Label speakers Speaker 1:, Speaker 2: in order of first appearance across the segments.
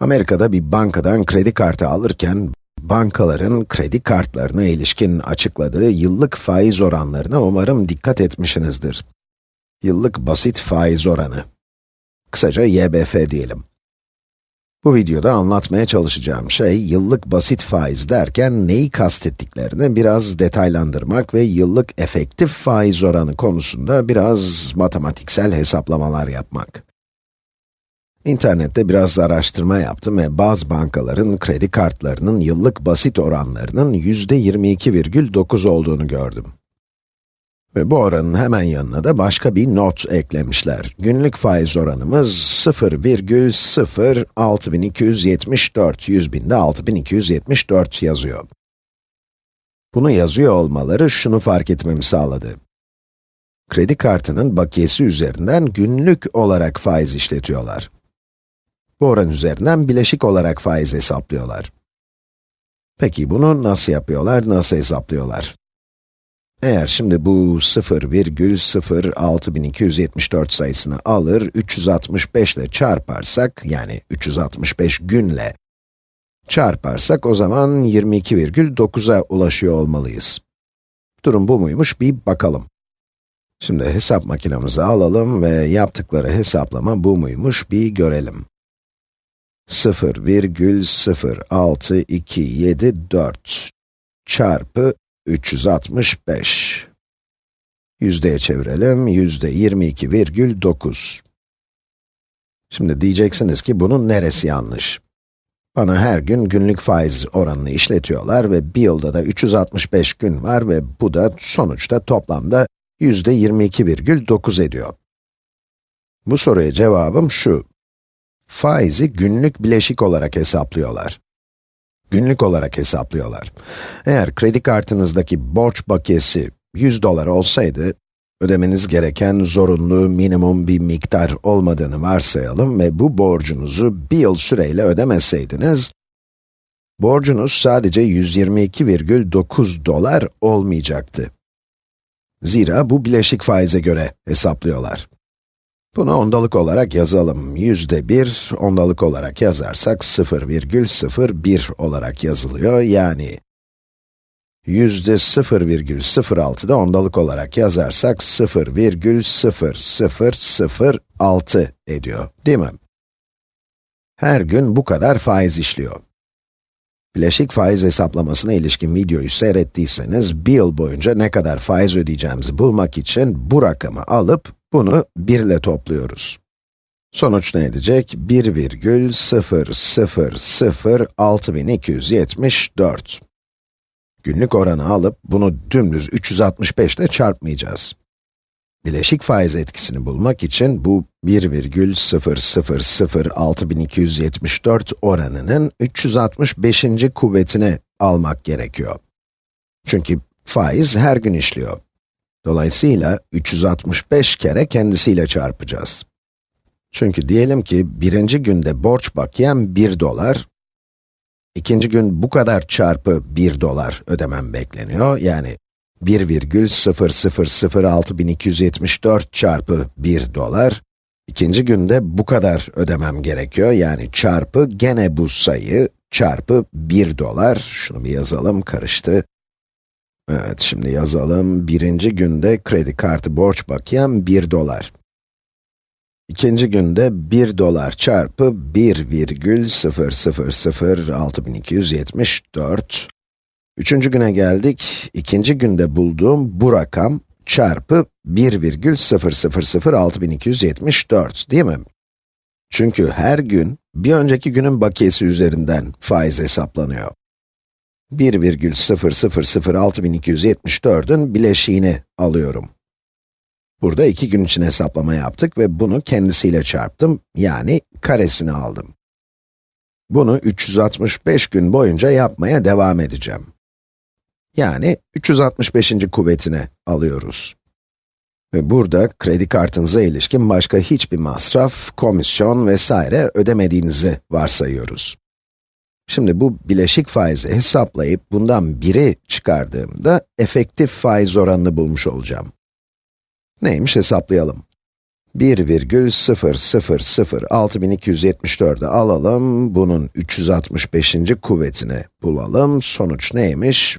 Speaker 1: Amerika'da bir bankadan kredi kartı alırken, bankaların kredi kartlarına ilişkin açıkladığı yıllık faiz oranlarına umarım dikkat etmişsinizdir. Yıllık basit faiz oranı. Kısaca YBF diyelim. Bu videoda anlatmaya çalışacağım şey, yıllık basit faiz derken neyi kastettiklerini biraz detaylandırmak ve yıllık efektif faiz oranı konusunda biraz matematiksel hesaplamalar yapmak. İnternette biraz araştırma yaptım ve bazı bankaların kredi kartlarının yıllık basit oranlarının yüzde 22,9 olduğunu gördüm. Ve bu oranın hemen yanına da başka bir not eklemişler. Günlük faiz oranımız 0,06274, 100 binde 6274 yazıyor. Bunu yazıyor olmaları şunu fark etmemi sağladı. Kredi kartının bakiyesi üzerinden günlük olarak faiz işletiyorlar. Bu oran üzerinden bileşik olarak faiz hesaplıyorlar. Peki bunu nasıl yapıyorlar, nasıl hesaplıyorlar? Eğer şimdi bu 0,06274 sayısını alır, 365 ile çarparsak, yani 365 günle çarparsak, o zaman 22,9'a ulaşıyor olmalıyız. Durum bu muymuş, bir bakalım. Şimdi hesap makinemizi alalım ve yaptıkları hesaplama bu muymuş, bir görelim. 0,06274 çarpı 365. Yüzdeye çevirelim, yüzde 22,9. Şimdi diyeceksiniz ki bunun neresi yanlış? Bana her gün günlük faiz oranını işletiyorlar ve bir yılda da 365 gün var ve bu da sonuçta toplamda yüzde 22,9 ediyor. Bu soruya cevabım şu. Faizi günlük bileşik olarak hesaplıyorlar. Günlük olarak hesaplıyorlar. Eğer kredi kartınızdaki borç bakiyesi 100 dolar olsaydı, ödemeniz gereken zorunlu minimum bir miktar olmadığını varsayalım ve bu borcunuzu bir yıl süreyle ödemeseydiniz, borcunuz sadece 122,9 dolar olmayacaktı. Zira bu bileşik faize göre hesaplıyorlar. Bunu ondalık olarak yazalım. Yüzde bir, ondalık olarak yazarsak 0,01 olarak yazılıyor. Yani yüzde 0,06 da ondalık olarak yazarsak 0,0006 ediyor, değil mi? Her gün bu kadar faiz işliyor. Bileşik faiz hesaplamasına ilişkin videoyu seyrettiyseniz, bir yıl boyunca ne kadar faiz ödeyeceğimizi bulmak için bu rakamı alıp, bunu 1 ile topluyoruz. Sonuç ne edecek? 1,006274. Günlük oranı alıp, bunu dümdüz 365 ile çarpmayacağız. Bileşik faiz etkisini bulmak için bu 1,006274 oranının 365. kuvvetini almak gerekiyor. Çünkü faiz her gün işliyor. Dolayısıyla 365 kere kendisiyle çarpacağız. Çünkü diyelim ki birinci günde borç bakiyem 1 dolar, ikinci gün bu kadar çarpı 1 dolar ödemem bekleniyor. Yani 1,006274 çarpı 1 dolar. İkinci günde bu kadar ödemem gerekiyor. Yani çarpı gene bu sayı çarpı 1 dolar. Şunu bir yazalım, karıştı. Evet, şimdi yazalım. Birinci günde kredi kartı borç bakiyem 1 dolar. İkinci günde 1 dolar çarpı 1,0006274. Üçüncü güne geldik. İkinci günde bulduğum bu rakam çarpı 1,0006274 değil mi? Çünkü her gün bir önceki günün bakiyesi üzerinden faiz hesaplanıyor. 1,0006274'ün bileşiğini alıyorum. Burada iki gün için hesaplama yaptık ve bunu kendisiyle çarptım, yani karesini aldım. Bunu 365 gün boyunca yapmaya devam edeceğim. Yani 365. kuvvetine alıyoruz. Ve burada kredi kartınıza ilişkin başka hiçbir masraf, komisyon vesaire ödemediğinizi varsayıyoruz. Şimdi bu bileşik faizi hesaplayıp bundan biri çıkardığımda efektif faiz oranını bulmuş olacağım. Neymiş hesaplayalım. 1,0006274'ü alalım, bunun 365. kuvvetini bulalım. Sonuç neymiş?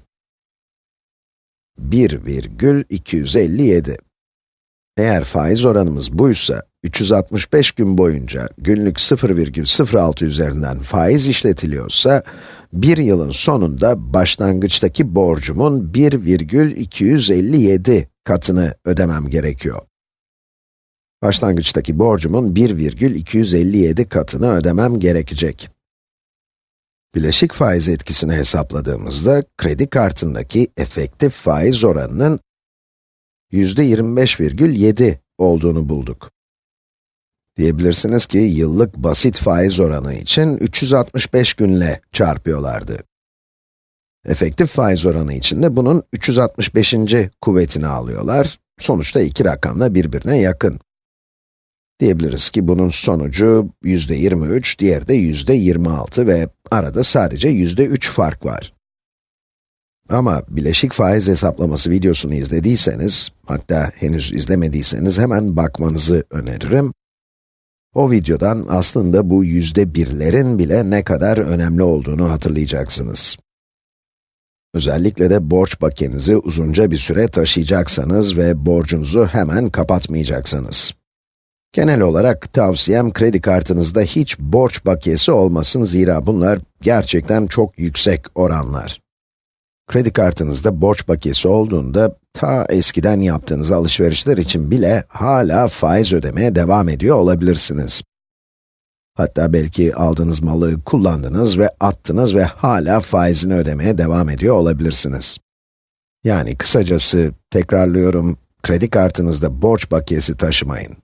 Speaker 1: 1,257. Eğer faiz oranımız buysa, 365 gün boyunca günlük 0,06 üzerinden faiz işletiliyorsa, bir yılın sonunda başlangıçtaki borcumun 1,257 katını ödemem gerekiyor. Başlangıçtaki borcumun 1,257 katını ödemem gerekecek. Bileşik faiz etkisini hesapladığımızda, kredi kartındaki efektif faiz oranının yüzde 25,7 olduğunu bulduk. Diyebilirsiniz ki, yıllık basit faiz oranı için 365 günle çarpıyorlardı. Efektif faiz oranı için de bunun 365. kuvvetini alıyorlar. Sonuçta iki rakam da birbirine yakın. Diyebiliriz ki bunun sonucu yüzde 23, diğeri de yüzde 26 ve arada sadece yüzde 3 fark var. Ama bileşik faiz hesaplaması videosunu izlediyseniz, hatta henüz izlemediyseniz hemen bakmanızı öneririm. O videodan aslında bu yüzde birlerin bile ne kadar önemli olduğunu hatırlayacaksınız. Özellikle de borç bakiyenizi uzunca bir süre taşıyacaksanız ve borcunuzu hemen kapatmayacaksanız. Genel olarak tavsiyem kredi kartınızda hiç borç bakiyesi olmasın zira bunlar gerçekten çok yüksek oranlar. Kredi kartınızda borç bakiyesi olduğunda, ta eskiden yaptığınız alışverişler için bile hala faiz ödemeye devam ediyor olabilirsiniz. Hatta belki aldığınız malı kullandınız ve attınız ve hala faizini ödemeye devam ediyor olabilirsiniz. Yani kısacası, tekrarlıyorum, kredi kartınızda borç bakiyesi taşımayın.